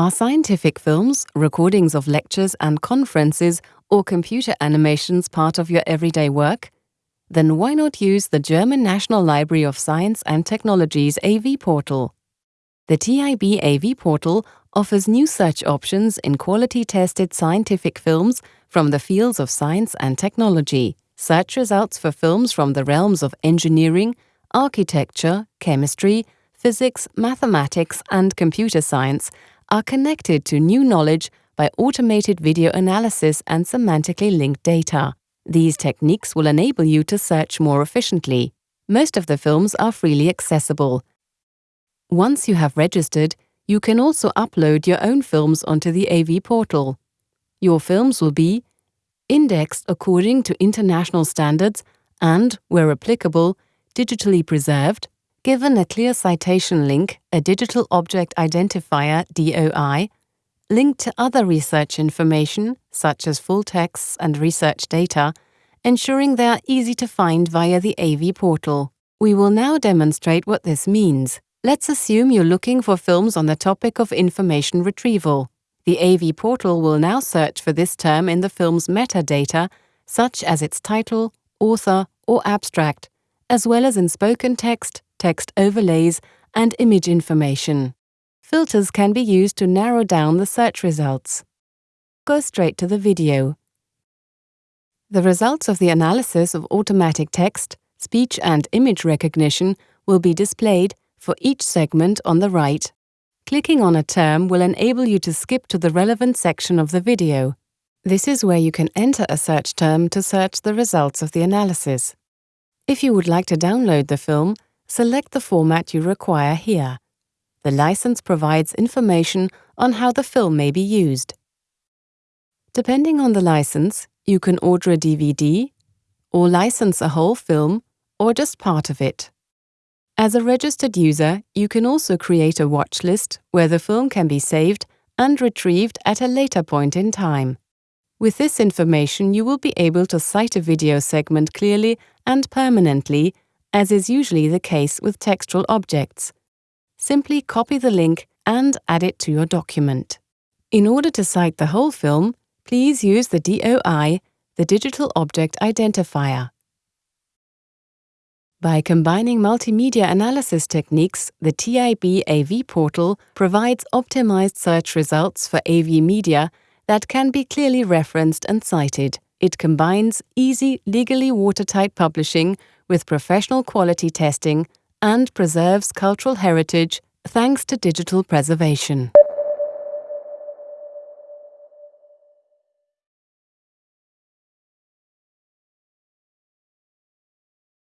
Are scientific films, recordings of lectures and conferences, or computer animations part of your everyday work? Then why not use the German National Library of Science and Technology's AV portal? The TIB AV portal offers new search options in quality-tested scientific films from the fields of science and technology. Search results for films from the realms of engineering, architecture, chemistry, physics, mathematics, and computer science are connected to new knowledge by automated video analysis and semantically linked data. These techniques will enable you to search more efficiently. Most of the films are freely accessible. Once you have registered, you can also upload your own films onto the AV portal. Your films will be indexed according to international standards and, where applicable, digitally preserved, given a clear citation link, a Digital Object Identifier DOI, linked to other research information, such as full texts and research data, ensuring they are easy to find via the AV portal. We will now demonstrate what this means. Let's assume you're looking for films on the topic of information retrieval. The AV portal will now search for this term in the film's metadata, such as its title, author, or abstract, as well as in spoken text, text overlays, and image information. Filters can be used to narrow down the search results. Go straight to the video. The results of the analysis of automatic text, speech and image recognition will be displayed for each segment on the right. Clicking on a term will enable you to skip to the relevant section of the video. This is where you can enter a search term to search the results of the analysis. If you would like to download the film, select the format you require here. The license provides information on how the film may be used. Depending on the license, you can order a DVD, or license a whole film, or just part of it. As a registered user, you can also create a watch list where the film can be saved and retrieved at a later point in time. With this information, you will be able to cite a video segment clearly and permanently as is usually the case with textual objects. Simply copy the link and add it to your document. In order to cite the whole film, please use the DOI, the Digital Object Identifier. By combining multimedia analysis techniques, the TIB AV portal provides optimized search results for AV media that can be clearly referenced and cited. It combines easy, legally watertight publishing with professional quality testing and preserves cultural heritage thanks to digital preservation.